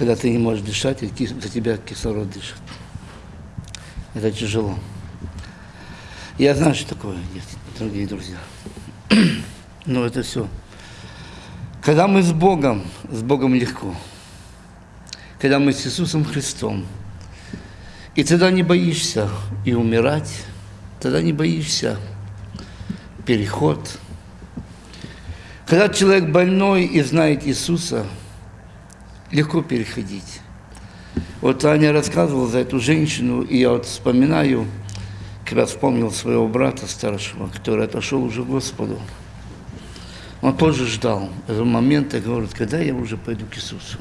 когда ты не можешь дышать, и за тебя кислород дышит. Это тяжело. Я знаю, что такое, дорогие друзья. Но это все. Когда мы с Богом, с Богом легко. Когда мы с Иисусом Христом. И тогда не боишься и умирать, тогда не боишься переход. Когда человек больной и знает Иисуса, легко переходить. Вот Аня рассказывала за эту женщину, и я вот вспоминаю, когда вспомнил своего брата старшего, который отошел уже к Господу. Он тоже ждал этого момента, говорит, когда я уже пойду к Иисусу.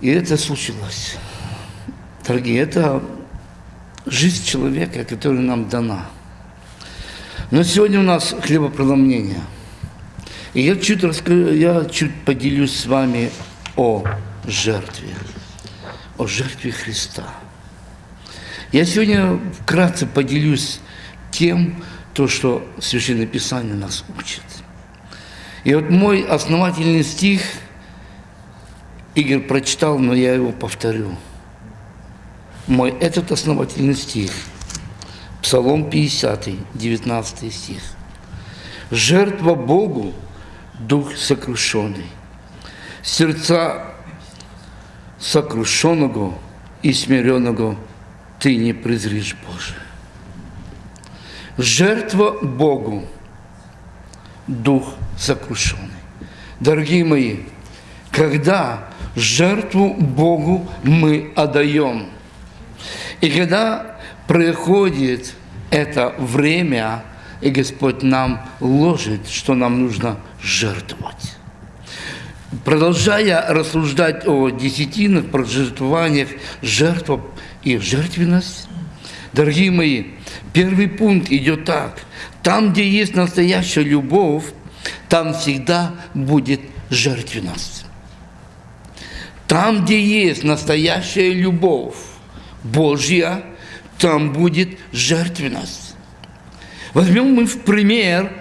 И это случилось. Дорогие, это жизнь человека, которая нам дана. Но сегодня у нас хлебопроломление. И я чуть, расскажу, я чуть поделюсь с вами о жертве, о жертве Христа. Я сегодня вкратце поделюсь тем, то, что Священное Писание нас учит. И вот мой основательный стих, Игорь прочитал, но я его повторю. Мой этот основательный стих, Псалом 50, 19 стих. «Жертва Богу – дух сокрушенный, сердца сокрушенного и смиренного ты не презришь, Боже. Жертва Богу, дух сокрушенный. Дорогие мои, когда жертву Богу мы отдаем, и когда приходит это время, и Господь нам ложит, что нам нужно жертвовать. Продолжая рассуждать о десятинах, про жертвованиях, жертва и жертвенность, дорогие мои, Первый пункт идет так. Там, где есть настоящая любовь, там всегда будет жертвенность. Там, где есть настоящая любовь Божья, там будет жертвенность. Возьмем мы в пример,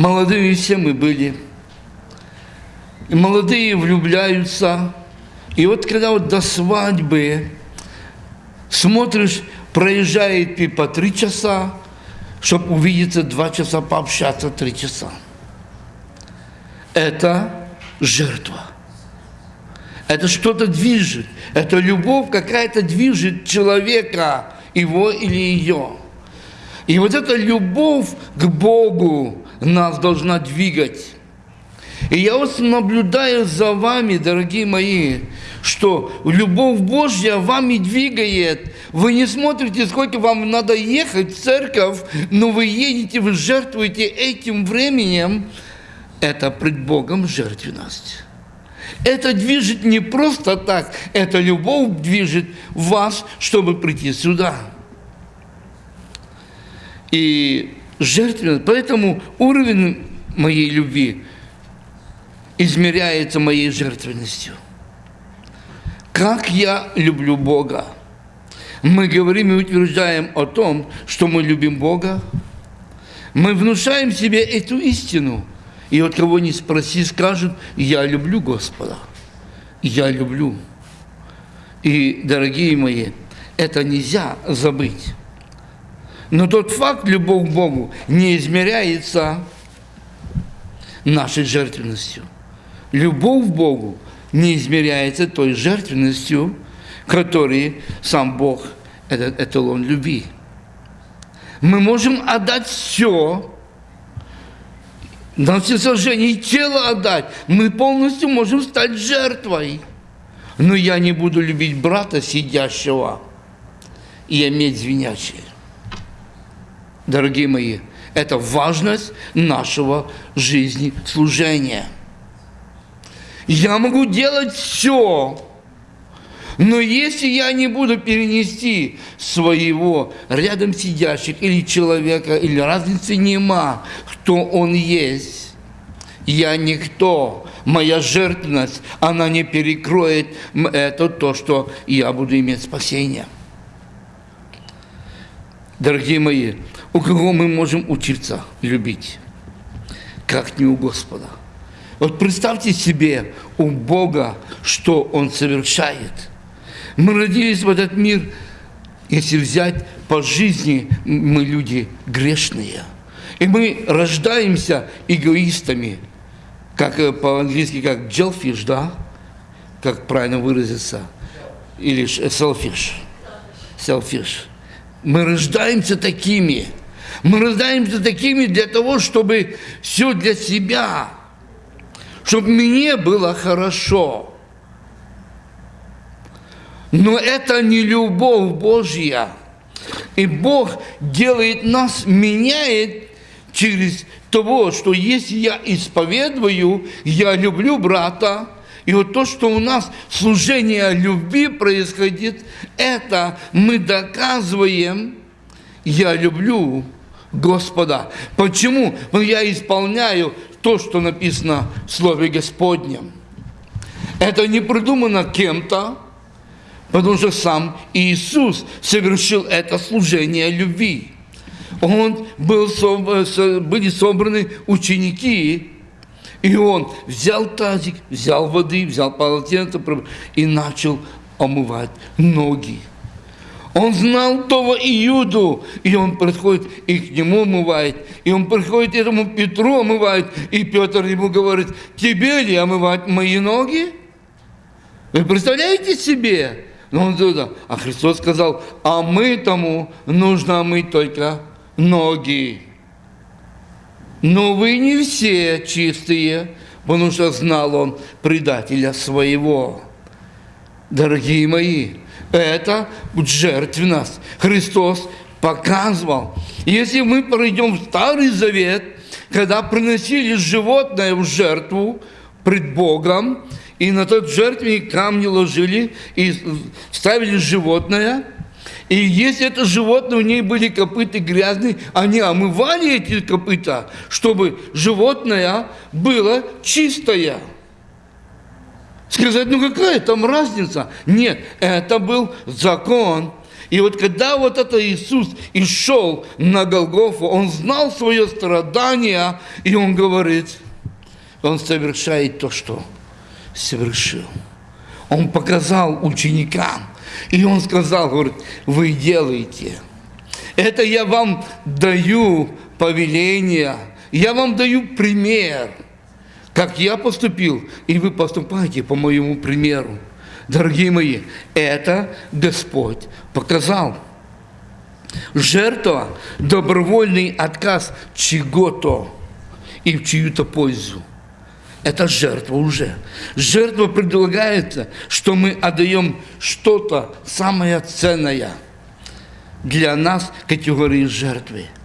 молодые все мы были, и молодые влюбляются, и вот когда вот до свадьбы смотришь, проезжает и три часа, чтобы увидеться два часа, пообщаться три часа. Это жертва. Это что-то движет. Это любовь какая-то движет человека, его или ее. И вот эта любовь к Богу нас должна двигать. И я вот наблюдаю за вами, дорогие мои, что любовь Божья вами двигает. Вы не смотрите, сколько вам надо ехать в церковь, но вы едете, вы жертвуете этим временем. Это пред Богом жертвенность. Это движет не просто так, это любовь движет вас, чтобы прийти сюда. И жертвенность, поэтому уровень моей любви измеряется моей жертвенностью. Как я люблю Бога. Мы говорим и утверждаем о том, что мы любим Бога. Мы внушаем себе эту истину. И вот кого не спроси, скажут, я люблю Господа. Я люблю. И, дорогие мои, это нельзя забыть. Но тот факт, любовь к Богу, не измеряется нашей жертвенностью. Любовь к Богу не измеряется той жертвенностью, которой сам Бог – этот эталон любви. Мы можем отдать все, на всесожжение и тело отдать. Мы полностью можем стать жертвой. Но я не буду любить брата, сидящего, и иметь звенящее. Дорогие мои, это важность нашего жизни служения – я могу делать все, но если я не буду перенести своего рядом сидящих или человека, или разницы нема, кто он есть, я никто, моя жертвенность, она не перекроет это то, что я буду иметь спасение. Дорогие мои, у кого мы можем учиться любить? Как не у Господа. Вот представьте себе у Бога, что Он совершает. Мы родились в этот мир, если взять по жизни, мы люди грешные. И мы рождаемся эгоистами, как э, по-английски, как jellyfish, да? Как правильно выразиться? Или selfish. Selfish. Мы рождаемся такими. Мы рождаемся такими для того, чтобы все для себя – чтобы мне было хорошо. Но это не любовь Божья. И Бог делает нас, меняет через того, что если я исповедую, я люблю брата, и вот то, что у нас служение любви происходит, это мы доказываем, я люблю Господа. Почему? Я исполняю то, что написано в Слове Господнем. Это не придумано кем-то, потому что сам Иисус совершил это служение любви. Он был, были собраны ученики, и он взял тазик, взял воды, взял полотенце и начал омывать ноги он знал того Иуду, и он приходит и к нему омывает, и он приходит этому Петру омывает, и Петр ему говорит, тебе ли омывать мои ноги? Вы представляете себе? Но он туда. А Христос сказал, а мы тому нужно омыть только ноги. Но вы не все чистые, потому что знал он предателя своего. Дорогие мои, это жертвенность. Христос показывал. Если мы пройдем в Старый Завет, когда приносили животное в жертву пред Богом, и на тот жертвенник камни ложили и ставили животное, и если это животное, у ней были копыты грязные, они омывали эти копыта, чтобы животное было чистое. Сказать, ну какая там разница? Нет, это был закон. И вот когда вот это Иисус и шел на Голгофу, Он знал свое страдание, и Он говорит, Он совершает то, что совершил. Он показал ученикам, и Он сказал, говорит, вы делаете. Это я вам даю повеление, я вам даю пример – как я поступил, и вы поступаете по моему примеру. Дорогие мои, это Господь показал. Жертва – добровольный отказ чего-то и в чью-то пользу. Это жертва уже. Жертва предлагается, что мы отдаем что-то самое ценное для нас категории жертвы –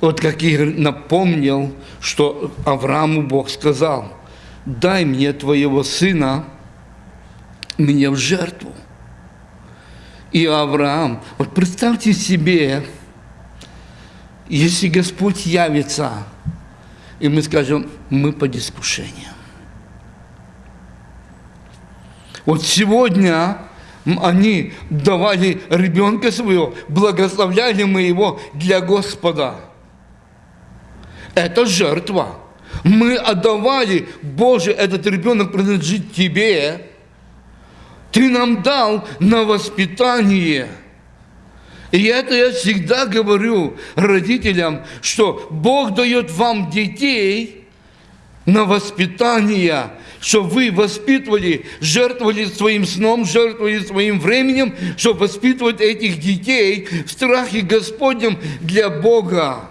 вот как Игорь напомнил, что Аврааму Бог сказал, дай мне твоего сына, мне в жертву. И Авраам, вот представьте себе, если Господь явится, и мы скажем, мы под искушением. Вот сегодня они давали ребенка своего, благословляли мы его для Господа – это жертва. Мы отдавали, Боже, этот ребенок принадлежит Тебе. Ты нам дал на воспитание. И это я всегда говорю родителям, что Бог дает вам детей на воспитание, чтобы вы воспитывали, жертвовали своим сном, жертвовали своим временем, чтобы воспитывать этих детей в страхе Господнем для Бога.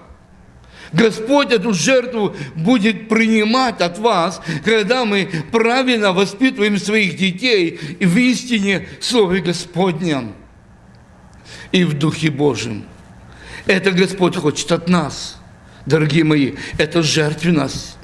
Господь эту жертву будет принимать от вас, когда мы правильно воспитываем своих детей в истине Слове Господнем и в Духе Божьем. Это Господь хочет от нас, дорогие мои, это жертвенность.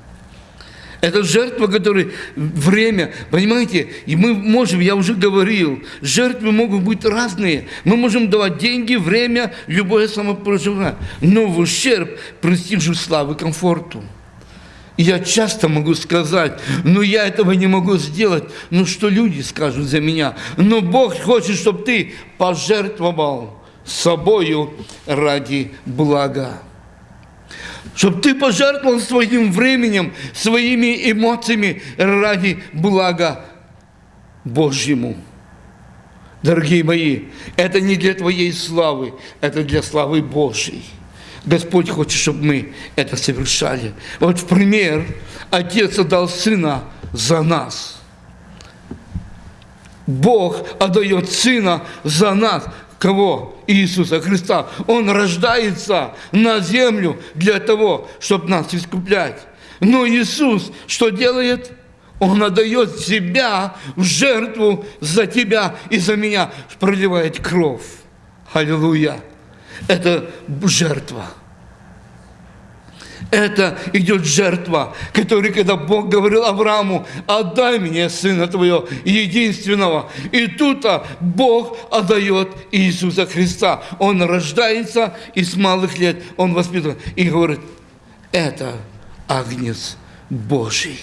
Это жертва, которая время, понимаете, и мы можем, я уже говорил, жертвы могут быть разные. Мы можем давать деньги, время, любое самопроживание, но в ущерб престижу, славы, комфорту. Я часто могу сказать, ну я этого не могу сделать, ну что люди скажут за меня. Но Бог хочет, чтобы ты пожертвовал собою ради блага. Чтобы ты пожертвовал своим временем, своими эмоциями ради блага Божьему. Дорогие мои, это не для твоей славы, это для славы Божьей. Господь хочет, чтобы мы это совершали. Вот в пример, Отец отдал Сына за нас. Бог отдает Сына за нас. Кого? Иисуса Христа. Он рождается на землю для того, чтобы нас искуплять. Но Иисус что делает? Он отдает себя в жертву за тебя и за меня, проливает кровь. Аллилуйя. Это жертва. Это идет жертва, которая, когда Бог говорил Аврааму, отдай мне сына твоего единственного. И тут -то Бог отдает Иисуса Христа. Он рождается, и с малых лет он воспитан. И говорит, это Агнец Божий.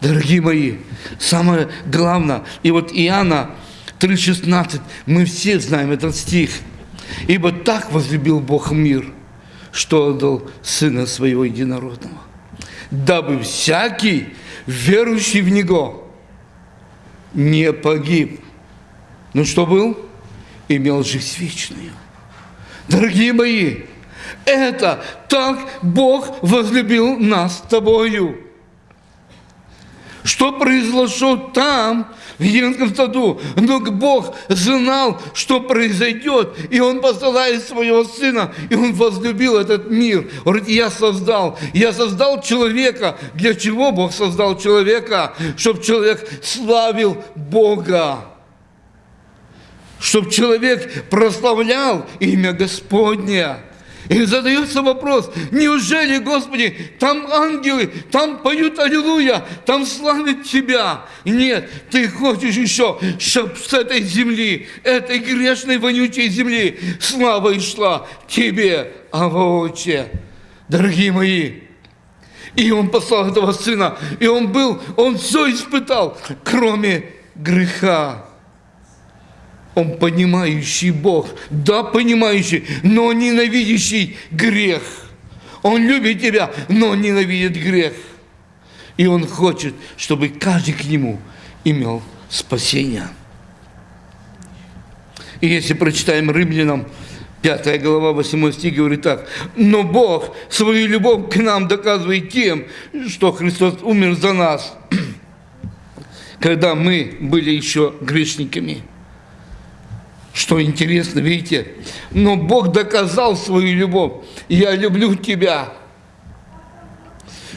Дорогие мои, самое главное, и вот Иоанна 3,16, мы все знаем этот стих. «Ибо так возлюбил Бог мир, что отдал Сына Своего Единородного, дабы всякий, верующий в Него, не погиб, но что был? Имел жизнь вечную. Дорогие мои, это так Бог возлюбил нас с тобою. Что произошло там, в Единском саду? Но Бог знал, что произойдет, и Он посылает своего Сына, и Он возлюбил этот мир. Он говорит, я создал, я создал человека. Для чего Бог создал человека? Чтобы человек славил Бога чтобы человек прославлял имя Господне. И задается вопрос, неужели, Господи, там ангелы, там поют Аллилуйя, там славят Тебя? Нет, Ты хочешь еще, чтобы с этой земли, этой грешной, вонючей земли, слава и шла Тебе, Авооче. Дорогие мои, и Он послал этого Сына, и Он был, Он все испытал, кроме греха. Он понимающий Бог, да, понимающий, но ненавидящий грех. Он любит тебя, но ненавидит грех. И Он хочет, чтобы каждый к Нему имел спасение. И если прочитаем Римлянам 5 глава, 8 стих говорит так. «Но Бог свою любовь к нам доказывает тем, что Христос умер за нас, когда мы были еще грешниками». Что интересно, видите? Но Бог доказал свою любовь. Я люблю тебя.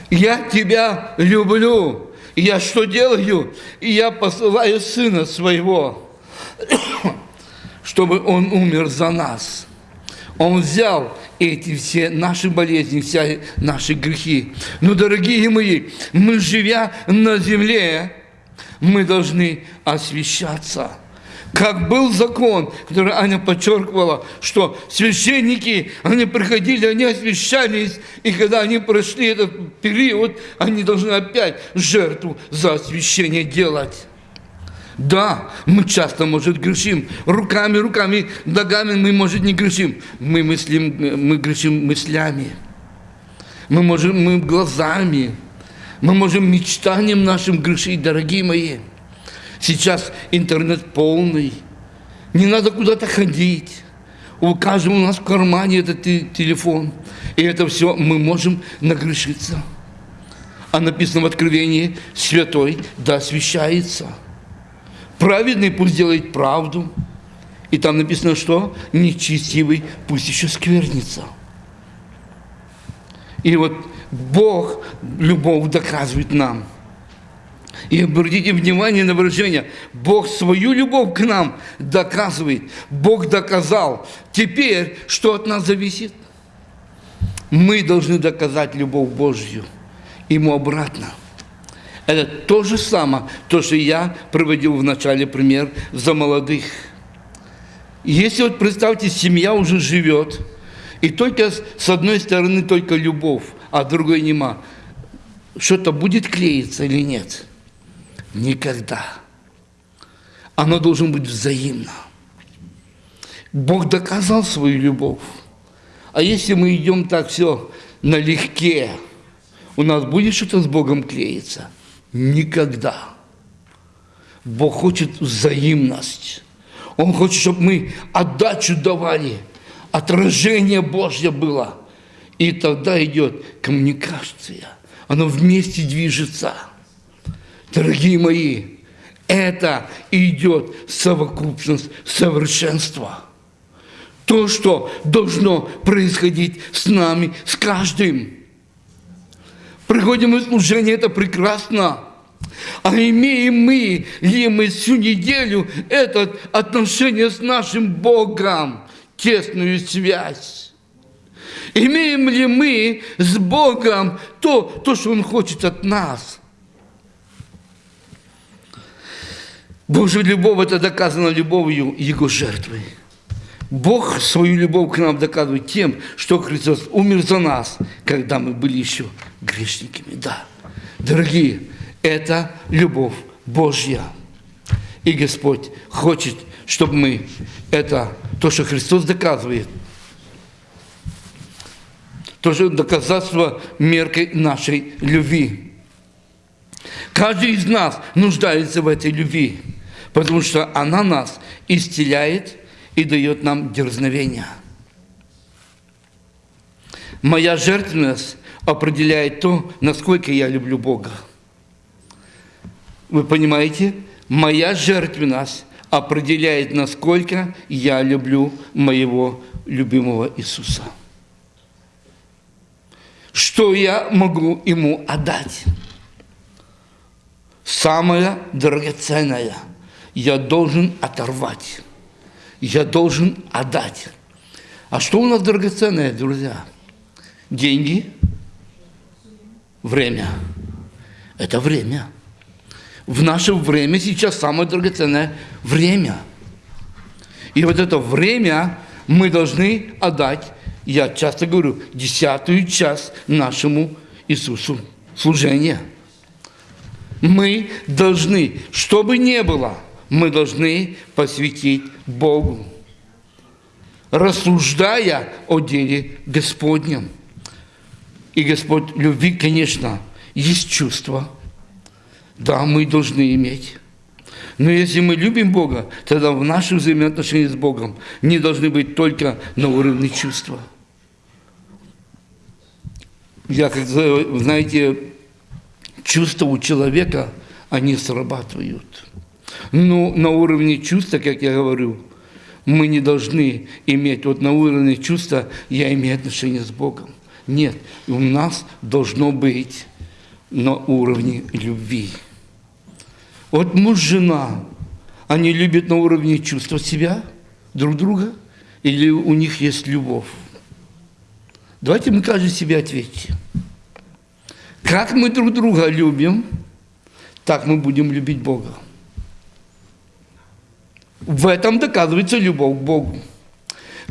Я тебя люблю. Я что делаю? Я посылаю сына своего, чтобы он умер за нас. Он взял эти все наши болезни, все наши грехи. Но, дорогие мои, мы, живя на земле, мы должны освещаться – как был закон, который Аня подчеркивала, что священники, они приходили, они освящались, и когда они прошли этот период, они должны опять жертву за освящение делать. Да, мы часто, может, грешим. Руками, руками, ногами мы, может, не грешим. Мы, мыслим, мы грешим мыслями. Мы можем, мы глазами. Мы можем мечтанием нашим грешить, дорогие мои. Сейчас интернет полный. Не надо куда-то ходить. У каждого у нас в кармане этот телефон. И это все мы можем нагрешиться. А написано в Откровении, святой да освящается. Праведный пусть делает правду. И там написано, что нечестивый пусть еще сквернится. И вот Бог любовь доказывает нам – и обратите внимание на выражение. Бог свою любовь к нам доказывает. Бог доказал. Теперь, что от нас зависит? Мы должны доказать любовь Божью ему обратно. Это то же самое, то, что я проводил в начале пример за молодых. Если вот представьте, семья уже живет, и только с одной стороны только любовь, а другой нема. Что-то будет клеиться или нет? Никогда. Оно должно быть взаимно. Бог доказал свою любовь. А если мы идем так все налегке, у нас будет что-то с Богом клеиться? Никогда. Бог хочет взаимность. Он хочет, чтобы мы отдачу давали, отражение Божье было. И тогда идет коммуникация. Оно вместе движется. Дорогие мои, это идет совокупность совершенства. То, что должно происходить с нами, с каждым. Приходим в служение, это прекрасно. А имеем мы ли мы всю неделю это отношение с нашим Богом, тесную связь? Имеем ли мы с Богом то, то, что Он хочет от нас? Божья любовь – это доказано любовью Его жертвы. Бог свою любовь к нам доказывает тем, что Христос умер за нас, когда мы были еще грешниками. Да, дорогие, это любовь Божья. И Господь хочет, чтобы мы это, то, что Христос доказывает, тоже доказательство меркой нашей любви. Каждый из нас нуждается в этой любви, потому что она нас исцеляет и дает нам дерзновение. Моя жертвенность определяет то, насколько я люблю Бога. Вы понимаете? Моя жертвенность определяет, насколько я люблю моего любимого Иисуса что я могу ему отдать. Самое драгоценное я должен оторвать, я должен отдать. А что у нас драгоценное, друзья? Деньги, время. Это время. В наше время сейчас самое драгоценное время. И вот это время мы должны отдать я часто говорю, десятую часть нашему Иисусу служения. Мы должны, что бы ни было, мы должны посвятить Богу, рассуждая о деле Господнем. И Господь любви, конечно, есть чувство. Да, мы должны иметь. Но если мы любим Бога, тогда в наших взаимоотношениях с Богом не должны быть только на уровне чувства – я, как знаете, чувства у человека, они срабатывают. Но на уровне чувства, как я говорю, мы не должны иметь, вот на уровне чувства я имею отношение с Богом. Нет, у нас должно быть на уровне любви. Вот муж, жена, они любят на уровне чувства себя, друг друга, или у них есть любовь? Давайте мы каждый себе ответим. Как мы друг друга любим, так мы будем любить Бога. В этом доказывается любовь к Богу.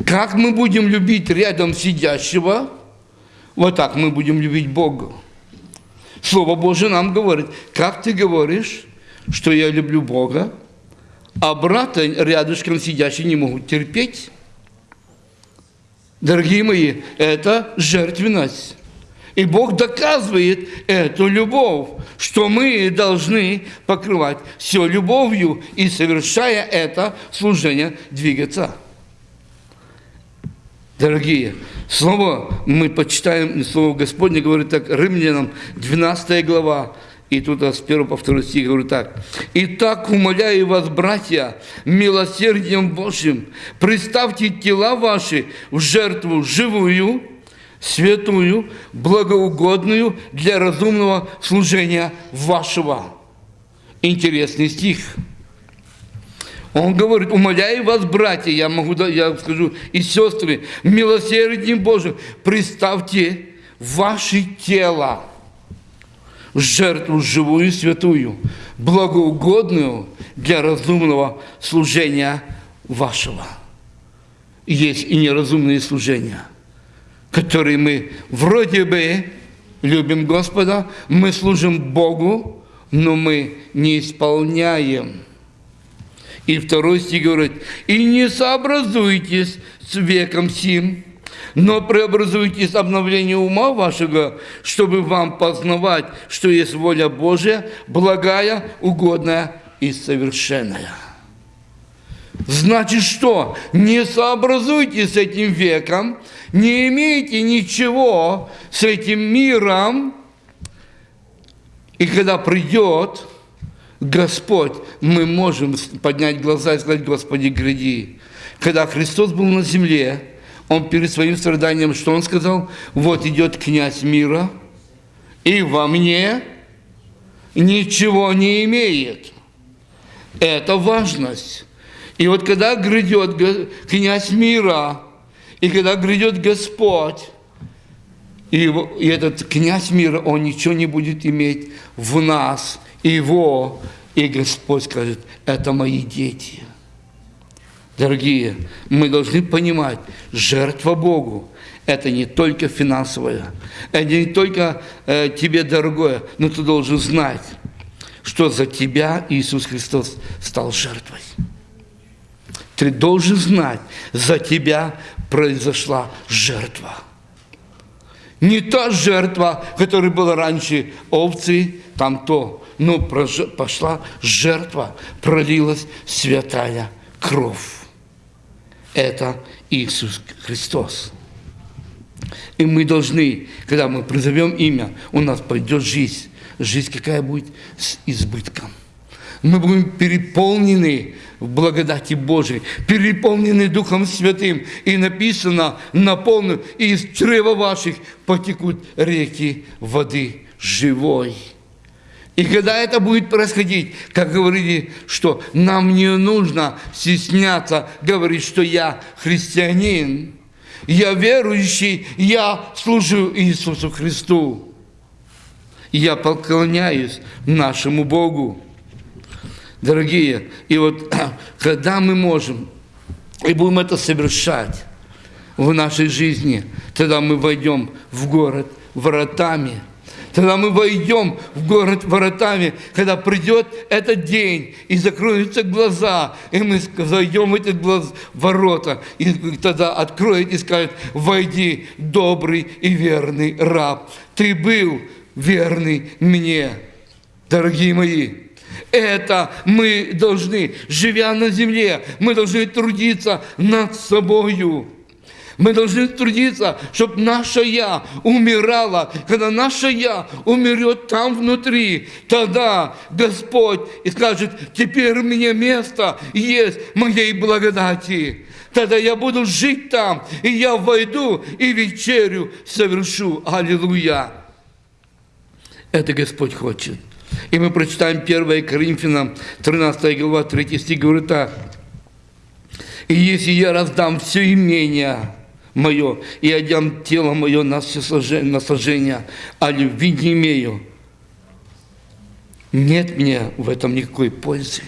Как мы будем любить рядом сидящего, вот так мы будем любить Бога. Слово Божие нам говорит, как ты говоришь, что я люблю Бога, а брата рядышком сидящий не могут терпеть. Дорогие мои, это жертвенность. И Бог доказывает эту любовь, что мы должны покрывать все любовью и, совершая это служение, двигаться. Дорогие, слово мы почитаем, слово Господне говорит так, Римлянам, 12 глава, и тут с 1 по 2 стих говорю так. «Итак, умоляю вас, братья, милосердием Божьим, представьте тела ваши в жертву живую, святую, благоугодную для разумного служения вашего». Интересный стих. Он говорит, умоляю вас, братья, я могу, я скажу, и сестры, милосердием Божьим, представьте ваши тела жертву живую и святую, благоугодную для разумного служения вашего. Есть и неразумные служения, которые мы вроде бы любим Господа, мы служим Богу, но мы не исполняем. И второй стих говорит, «И не сообразуйтесь с веком сим, но преобразуйтесь обновлением ума вашего, чтобы вам познавать, что есть воля Божия, благая, угодная и совершенная. Значит что? Не сообразуйтесь с этим веком, не имейте ничего с этим миром, и когда придет Господь, мы можем поднять глаза и сказать, Господи, гряди. Когда Христос был на земле, Он перед своим страданием, что Он сказал? Вот идет князь мира, и во мне ничего не имеет. Это важность. И вот когда грядет князь мира, и когда грядет Господь, и, этот князь мира, он ничего не будет иметь в нас, его, и Господь скажет, это мои дети. Дорогие, мы должны понимать, жертва Богу – это не только финансовое, это не только э, тебе дорогое, но ты должен знать, что за тебя Иисус Христос стал жертвой. Ты должен знать, за тебя произошла жертва. Не та жертва, которая была раньше овцы, там то, но пошла жертва, пролилась святая кровь. Это Иисус Христос. И мы должны, когда мы призовем имя, у нас пойдет жизнь. Жизнь какая будет? С избытком. Мы будем переполнены в благодати Божией, переполнены Духом Святым. И написано, наполнен, и из чрева ваших потекут реки воды живой. И когда это будет происходить, как говорили, что нам не нужно стесняться говорить, что я христианин, я верующий, я служу Иисусу Христу. Я поклоняюсь нашему Богу. Дорогие, и вот когда мы можем и будем это совершать в нашей жизни, тогда мы войдем в город воротами – Тогда мы войдем в город воротами, когда придет этот день, и закроются глаза, и мы зайдем в эти глаз, ворота, и тогда откроет и скажет, войди, добрый и верный раб. Ты был верный мне, дорогие мои. Это мы должны, живя на земле, мы должны трудиться над собою. Мы должны трудиться, чтобы наше «я» умирало. Когда наше «я» умрет там внутри, тогда Господь и скажет, теперь у меня место есть моей благодати. Тогда я буду жить там, и я войду и вечерю совершу. Аллилуйя! Это Господь хочет. И мы прочитаем 1 Коринфянам, 13 глава, 3 стих, говорит так. «И если я раздам все имение, мое, и одям тело мое на, сожжение, а любви не имею. Нет мне в этом никакой пользы.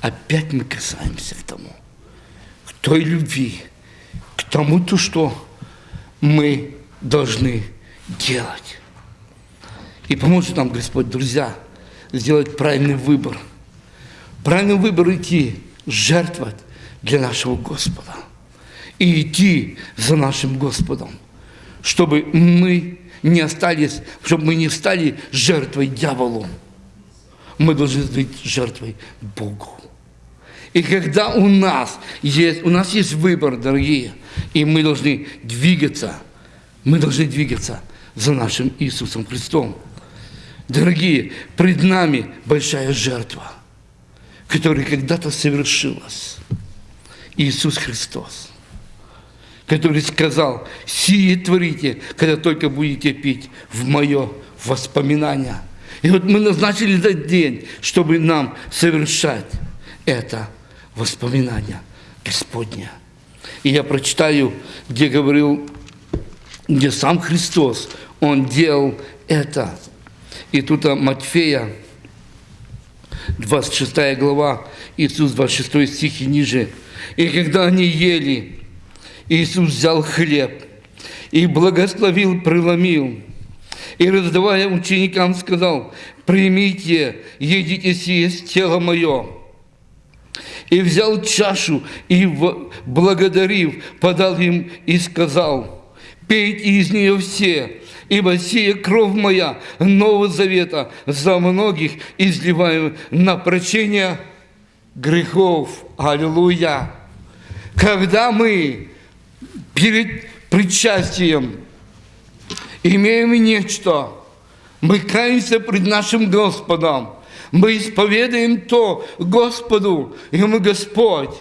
Опять мы касаемся к тому, к той любви, к тому-то, что мы должны делать. И поможет нам Господь, друзья, сделать правильный выбор. Правильный выбор идти, жертвовать для нашего Господа и идти за нашим Господом, чтобы мы не остались, чтобы мы не стали жертвой дьяволу. Мы должны быть жертвой Богу. И когда у нас есть, у нас есть выбор, дорогие, и мы должны двигаться, мы должны двигаться за нашим Иисусом Христом. Дорогие, пред нами большая жертва, которая когда-то совершилась. Иисус Христос который сказал, сие творите, когда только будете пить в мое воспоминание. И вот мы назначили этот день, чтобы нам совершать это воспоминание Господня. И я прочитаю, где говорил, где сам Христос, Он делал это. И тут Матфея, 26 глава, Иисус, 26 стих и ниже. И когда они ели, Иисус взял хлеб и благословил, преломил, и, раздавая ученикам, сказал, «Примите, едите сие тело мое». И взял чашу, и, благодарив, подал им и сказал, «Пейте из нее все, ибо сия кровь моя Нового Завета за многих изливаем на прощение грехов». Аллилуйя! Когда мы перед причастием имеем нечто, мы каемся пред нашим Господом, мы исповедуем то Господу, и мы, Господь,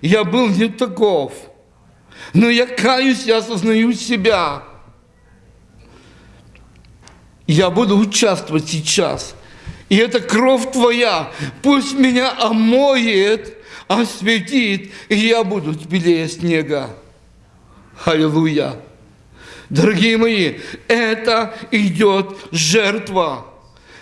я был не таков, но я каюсь, я осознаю себя. Я буду участвовать сейчас. И эта кровь Твоя пусть меня омоет, осветит, и я буду белее снега. Аллилуйя! Дорогие мои, это идет жертва,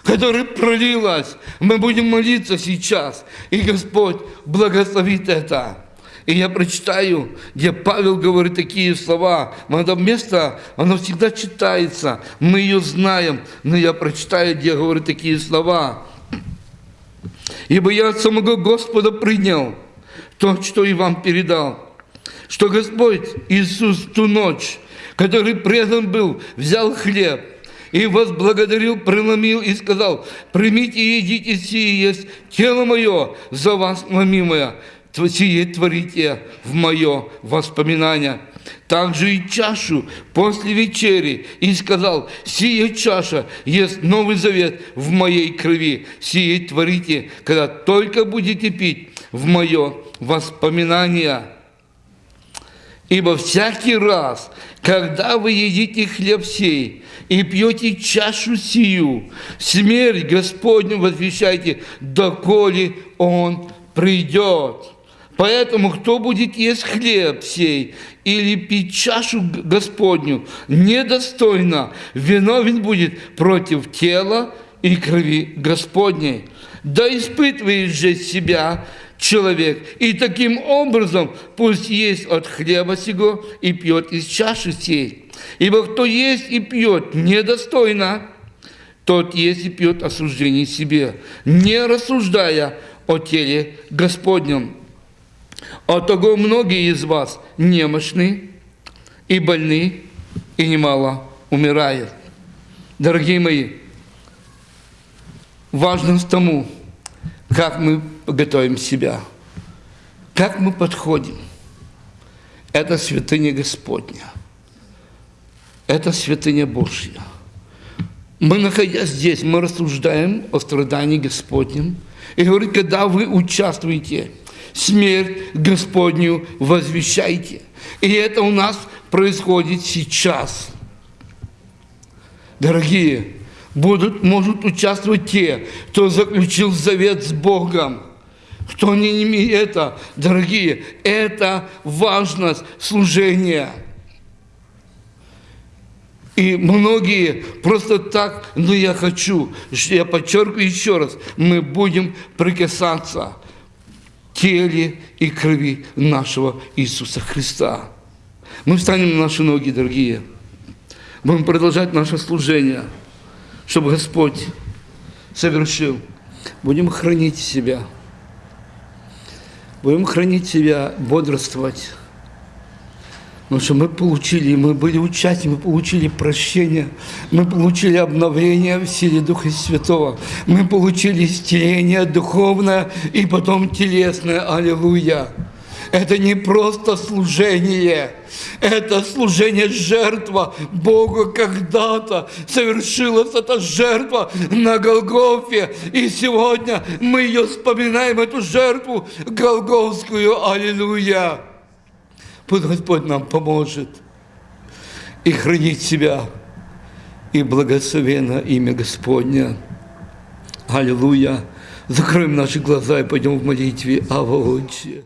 которая пролилась. Мы будем молиться сейчас, и Господь благословит это. И я прочитаю, где Павел говорит такие слова. Это место, оно всегда читается, мы ее знаем, но я прочитаю, где говорит такие слова. «Ибо я от самого Господа принял то, что и вам передал, что Господь Иисус ту ночь, который предан был, взял хлеб и возблагодарил, преломил и сказал, примите и едите сие есть тело мое за вас ломимое, сие творите в мое воспоминание. Также и чашу после вечери и сказал, сия чаша есть Новый Завет в моей крови, сие творите, когда только будете пить в мое воспоминание. Ибо всякий раз, когда вы едите хлеб сей и пьете чашу сию, смерть Господню возвещайте, доколе Он придет. Поэтому, кто будет есть хлеб сей или пить чашу Господню недостойно, виновен будет против тела и крови Господней. Да испытывает же себя человек. И таким образом пусть есть от хлеба сего и пьет из чаши сей. Ибо кто есть и пьет недостойно, тот есть и пьет осуждение себе, не рассуждая о теле Господнем. От того многие из вас немощны и больны, и немало умирают. Дорогие мои, важность тому, как мы готовим себя, как мы подходим. Это святыня Господня. Это святыня Божья. Мы, находясь здесь, мы рассуждаем о страдании Господнем. И говорит, когда вы участвуете, смерть Господню возвещайте. И это у нас происходит сейчас. Дорогие, будут, могут участвовать те, кто заключил завет с Богом. Кто не имеет это, дорогие, это важность служения. И многие просто так, но я хочу, я подчеркиваю еще раз, мы будем прикасаться теле и крови нашего Иисуса Христа. Мы встанем на наши ноги, дорогие. Будем продолжать наше служение чтобы Господь совершил. Будем хранить себя. Будем хранить себя, бодрствовать. Потому что мы получили, мы были участниками, мы получили прощение, мы получили обновление в силе Духа Святого, мы получили исцеление духовное и потом телесное. Аллилуйя! Это не просто служение, это служение жертва Богу когда-то совершилась эта жертва на Голгофе. И сегодня мы ее вспоминаем, эту жертву Голговскую. Аллилуйя! Пусть Господь нам поможет и хранить себя, и благословенно имя Господня. Аллилуйя! Закроем наши глаза и пойдем в молитве. Ава Отче.